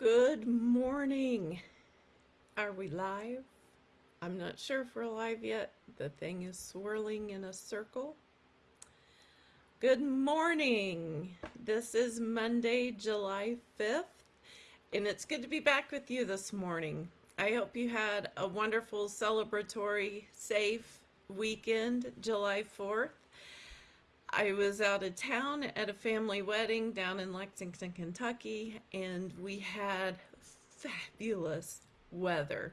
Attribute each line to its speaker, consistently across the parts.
Speaker 1: Good morning. Are we live? I'm not sure if we're live yet. The thing is swirling in a circle. Good morning. This is Monday, July 5th, and it's good to be back with you this morning. I hope you had a wonderful celebratory, safe weekend, July 4th. I was out of town at a family wedding down in Lexington, Kentucky, and we had fabulous weather.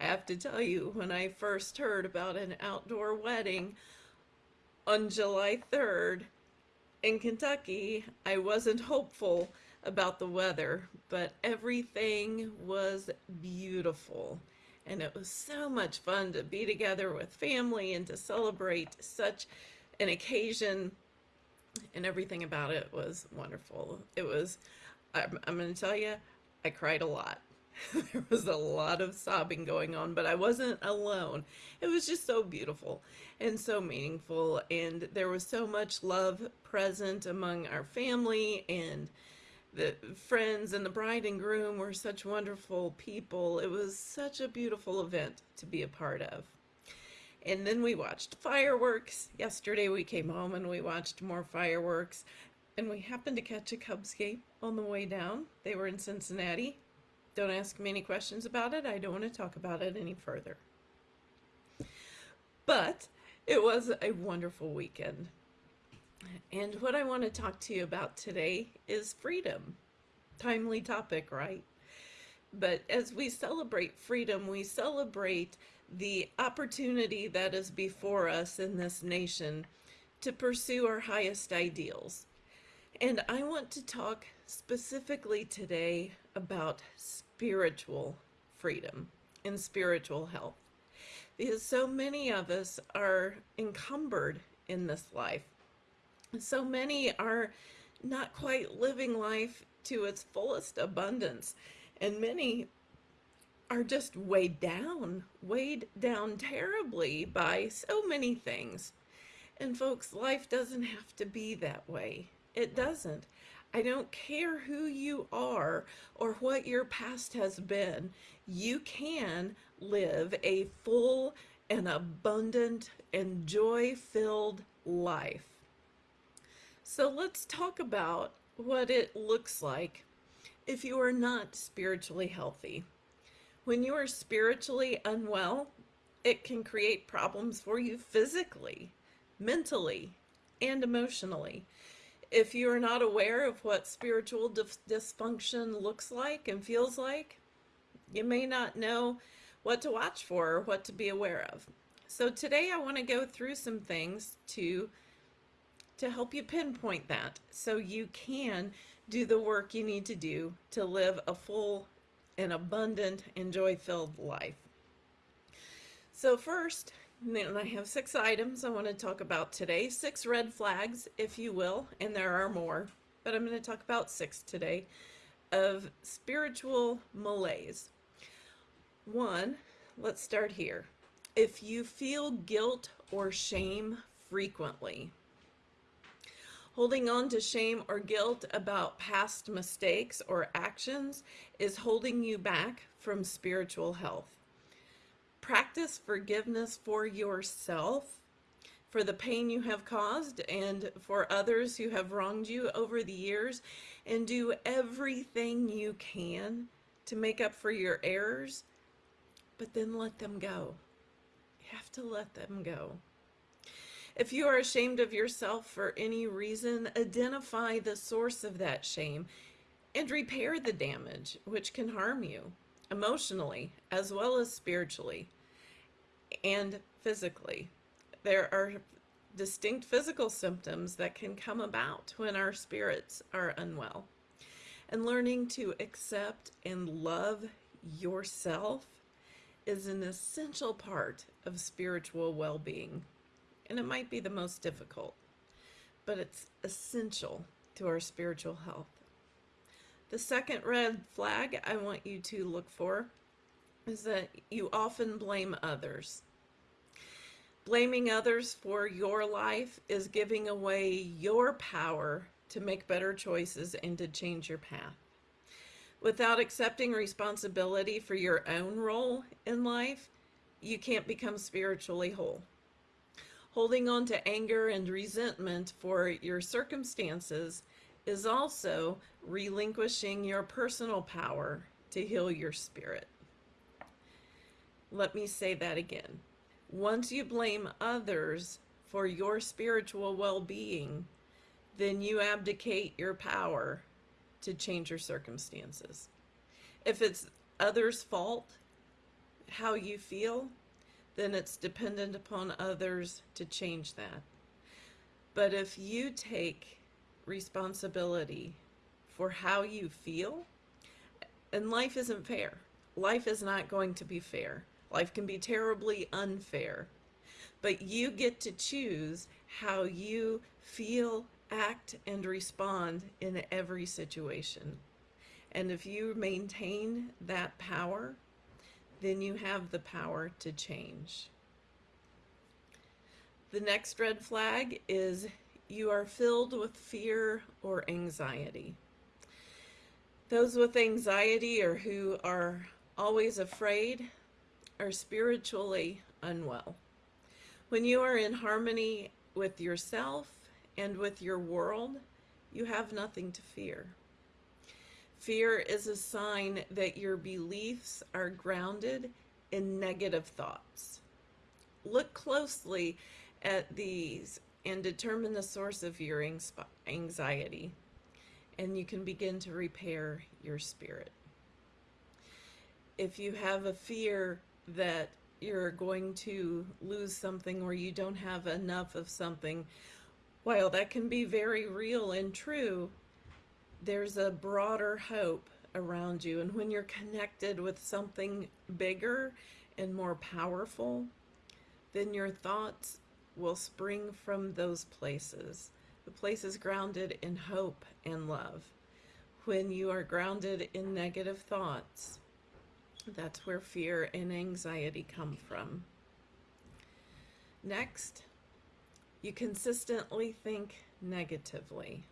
Speaker 1: I have to tell you, when I first heard about an outdoor wedding on July 3rd in Kentucky, I wasn't hopeful about the weather, but everything was beautiful. And it was so much fun to be together with family and to celebrate such an occasion and everything about it was wonderful. It was, I'm, I'm going to tell you, I cried a lot. there was a lot of sobbing going on, but I wasn't alone. It was just so beautiful and so meaningful. And there was so much love present among our family and the friends and the bride and groom were such wonderful people. It was such a beautiful event to be a part of. And then we watched fireworks. Yesterday we came home and we watched more fireworks. And we happened to catch a Cubs game on the way down. They were in Cincinnati. Don't ask me any questions about it. I don't want to talk about it any further. But it was a wonderful weekend. And what I want to talk to you about today is freedom. Timely topic, right? But as we celebrate freedom, we celebrate the opportunity that is before us in this nation to pursue our highest ideals. And I want to talk specifically today about spiritual freedom and spiritual health. Because so many of us are encumbered in this life. So many are not quite living life to its fullest abundance. And many are just weighed down, weighed down terribly by so many things. And folks, life doesn't have to be that way. It doesn't. I don't care who you are or what your past has been. You can live a full and abundant and joy-filled life. So let's talk about what it looks like if you are not spiritually healthy. When you are spiritually unwell, it can create problems for you physically, mentally, and emotionally. If you are not aware of what spiritual dysfunction looks like and feels like, you may not know what to watch for or what to be aware of. So today I want to go through some things to to help you pinpoint that so you can do the work you need to do to live a full an abundant and joy-filled life. So first, and I have six items I want to talk about today, six red flags, if you will, and there are more, but I'm going to talk about six today, of spiritual malaise. One, let's start here. If you feel guilt or shame frequently, Holding on to shame or guilt about past mistakes or actions is holding you back from spiritual health. Practice forgiveness for yourself for the pain you have caused and for others who have wronged you over the years and do everything you can to make up for your errors, but then let them go. You have to let them go. If you are ashamed of yourself for any reason, identify the source of that shame and repair the damage, which can harm you emotionally as well as spiritually and physically. There are distinct physical symptoms that can come about when our spirits are unwell. And learning to accept and love yourself is an essential part of spiritual well-being and it might be the most difficult, but it's essential to our spiritual health. The second red flag I want you to look for is that you often blame others. Blaming others for your life is giving away your power to make better choices and to change your path. Without accepting responsibility for your own role in life, you can't become spiritually whole. Holding on to anger and resentment for your circumstances is also relinquishing your personal power to heal your spirit. Let me say that again. Once you blame others for your spiritual well being, then you abdicate your power to change your circumstances. If it's others' fault, how you feel, then it's dependent upon others to change that. But if you take responsibility for how you feel, and life isn't fair, life is not going to be fair. Life can be terribly unfair. But you get to choose how you feel, act, and respond in every situation. And if you maintain that power, then you have the power to change. The next red flag is you are filled with fear or anxiety. Those with anxiety or who are always afraid are spiritually unwell. When you are in harmony with yourself and with your world, you have nothing to fear. Fear is a sign that your beliefs are grounded in negative thoughts. Look closely at these and determine the source of your anxiety, and you can begin to repair your spirit. If you have a fear that you're going to lose something or you don't have enough of something, while that can be very real and true, there's a broader hope around you. And when you're connected with something bigger and more powerful, then your thoughts will spring from those places. The places grounded in hope and love. When you are grounded in negative thoughts, that's where fear and anxiety come from. Next, you consistently think negatively.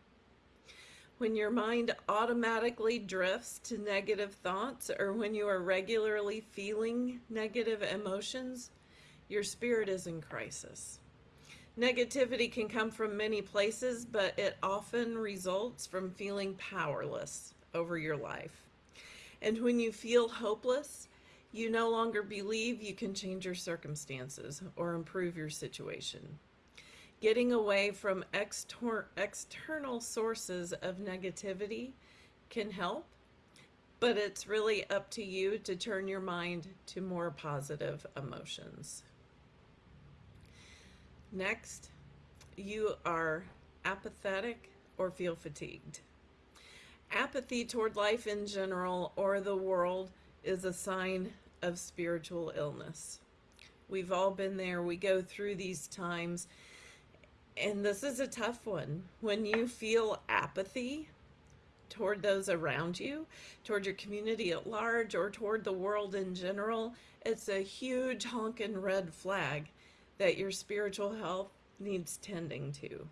Speaker 1: When your mind automatically drifts to negative thoughts or when you are regularly feeling negative emotions, your spirit is in crisis. Negativity can come from many places, but it often results from feeling powerless over your life. And when you feel hopeless, you no longer believe you can change your circumstances or improve your situation. Getting away from exter external sources of negativity can help, but it's really up to you to turn your mind to more positive emotions. Next, you are apathetic or feel fatigued. Apathy toward life in general or the world is a sign of spiritual illness. We've all been there. We go through these times. And this is a tough one. When you feel apathy toward those around you, toward your community at large, or toward the world in general, it's a huge honking red flag that your spiritual health needs tending to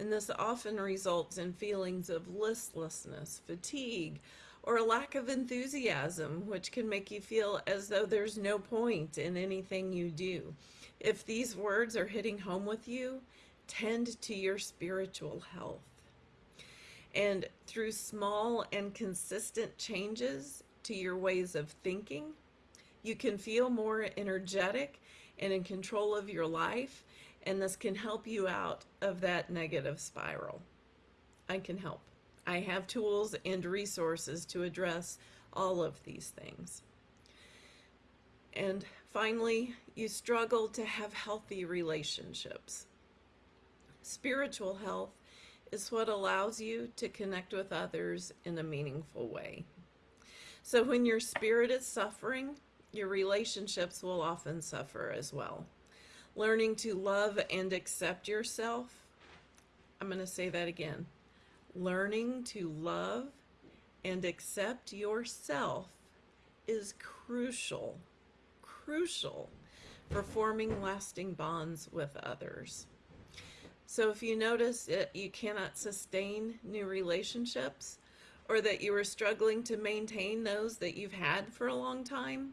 Speaker 1: and this often results in feelings of listlessness, fatigue, or a lack of enthusiasm, which can make you feel as though there's no point in anything you do. If these words are hitting home with you, tend to your spiritual health. And through small and consistent changes to your ways of thinking, you can feel more energetic and in control of your life and this can help you out of that negative spiral. I can help. I have tools and resources to address all of these things. And finally, you struggle to have healthy relationships. Spiritual health is what allows you to connect with others in a meaningful way. So when your spirit is suffering, your relationships will often suffer as well learning to love and accept yourself. I'm going to say that again. Learning to love and accept yourself is crucial, crucial for forming lasting bonds with others. So if you notice that you cannot sustain new relationships, or that you are struggling to maintain those that you've had for a long time,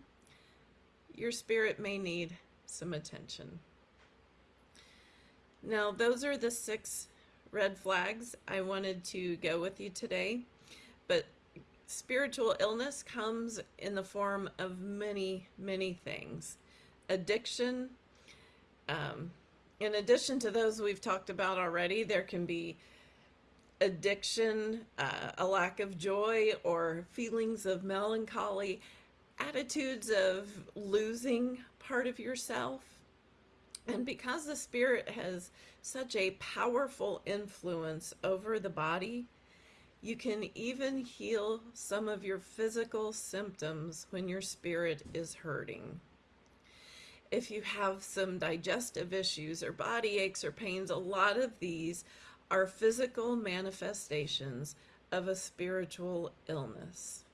Speaker 1: your spirit may need some attention. Now, those are the six red flags I wanted to go with you today. But spiritual illness comes in the form of many, many things. Addiction, um, in addition to those we've talked about already, there can be addiction, uh, a lack of joy, or feelings of melancholy, attitudes of losing part of yourself. And because the spirit has such a powerful influence over the body, you can even heal some of your physical symptoms when your spirit is hurting. If you have some digestive issues or body aches or pains, a lot of these are physical manifestations of a spiritual illness.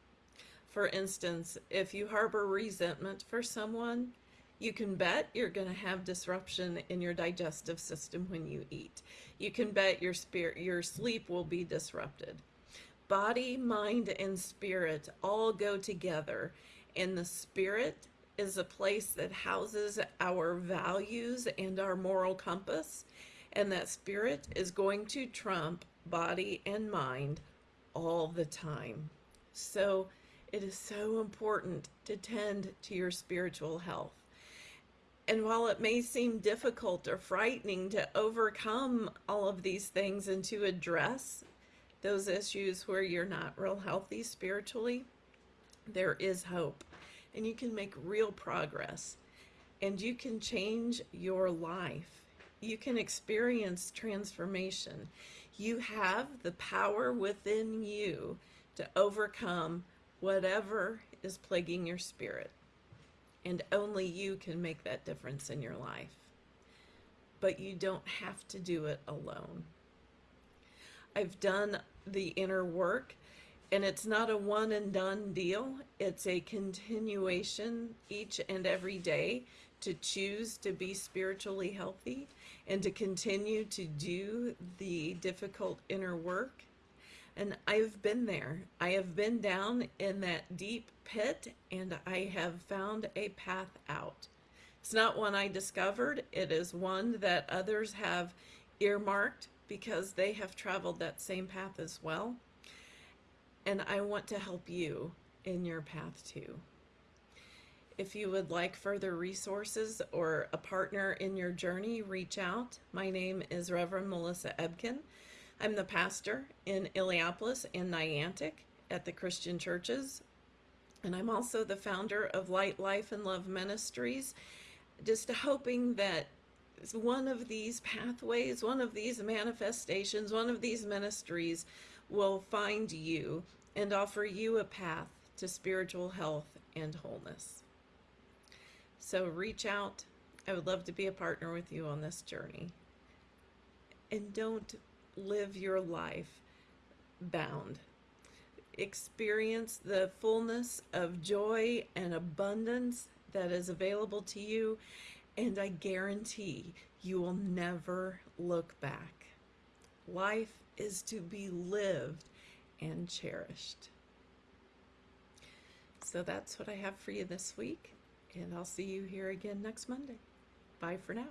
Speaker 1: For instance, if you harbor resentment for someone, you can bet you're going to have disruption in your digestive system when you eat. You can bet your spirit your sleep will be disrupted. Body, mind and spirit all go together, and the spirit is a place that houses our values and our moral compass, and that spirit is going to trump body and mind all the time. So it is so important to tend to your spiritual health. And while it may seem difficult or frightening to overcome all of these things and to address those issues where you're not real healthy spiritually, there is hope. And you can make real progress. And you can change your life you can experience transformation. You have the power within you to overcome whatever is plaguing your spirit. And only you can make that difference in your life. But you don't have to do it alone. I've done the inner work, and it's not a one and done deal. It's a continuation each and every day to choose to be spiritually healthy and to continue to do the difficult inner work. And I've been there. I have been down in that deep pit and I have found a path out. It's not one I discovered, it is one that others have earmarked because they have traveled that same path as well. And I want to help you in your path too. If you would like further resources or a partner in your journey, reach out. My name is Reverend Melissa Ebken. I'm the pastor in Illiopolis and Niantic at the Christian Churches. And I'm also the founder of Light, Life, and Love Ministries, just hoping that one of these pathways, one of these manifestations, one of these ministries will find you and offer you a path to spiritual health and wholeness. So reach out. I would love to be a partner with you on this journey. And don't live your life bound. Experience the fullness of joy and abundance that is available to you, and I guarantee you will never look back. Life is to be lived and cherished. So that's what I have for you this week and I'll see you here again next Monday. Bye for now.